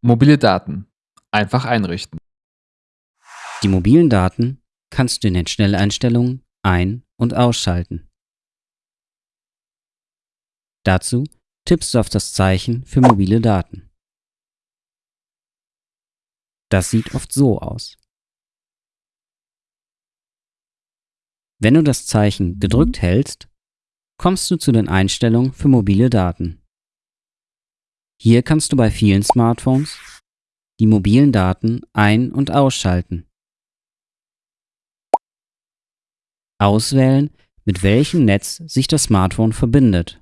Mobile Daten. Einfach einrichten. Die mobilen Daten kannst du in den Schnelleinstellungen ein- und ausschalten. Dazu tippst du auf das Zeichen für mobile Daten. Das sieht oft so aus. Wenn du das Zeichen gedrückt hältst, kommst du zu den Einstellungen für mobile Daten. Hier kannst du bei vielen Smartphones die mobilen Daten ein- und ausschalten. Auswählen, mit welchem Netz sich das Smartphone verbindet.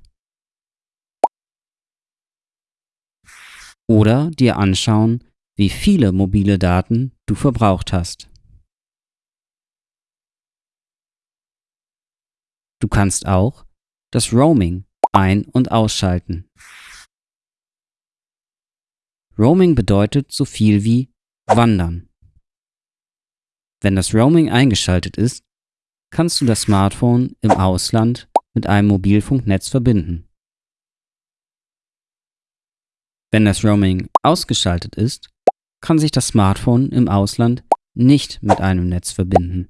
Oder dir anschauen, wie viele mobile Daten du verbraucht hast. Du kannst auch das Roaming ein- und ausschalten. Roaming bedeutet so viel wie wandern. Wenn das Roaming eingeschaltet ist, kannst du das Smartphone im Ausland mit einem Mobilfunknetz verbinden. Wenn das Roaming ausgeschaltet ist, kann sich das Smartphone im Ausland nicht mit einem Netz verbinden.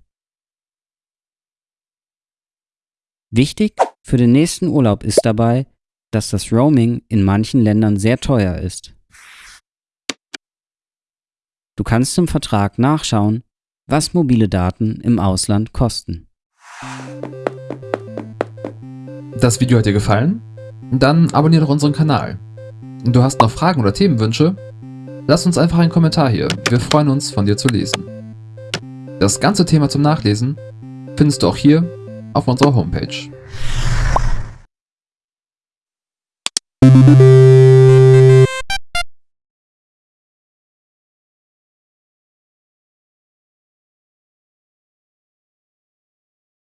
Wichtig für den nächsten Urlaub ist dabei, dass das Roaming in manchen Ländern sehr teuer ist. Du kannst im Vertrag nachschauen, was mobile Daten im Ausland kosten. Das Video hat dir gefallen? Dann abonniere doch unseren Kanal. Du hast noch Fragen oder Themenwünsche? Lass uns einfach einen Kommentar hier, wir freuen uns von dir zu lesen. Das ganze Thema zum Nachlesen findest du auch hier auf unserer Homepage.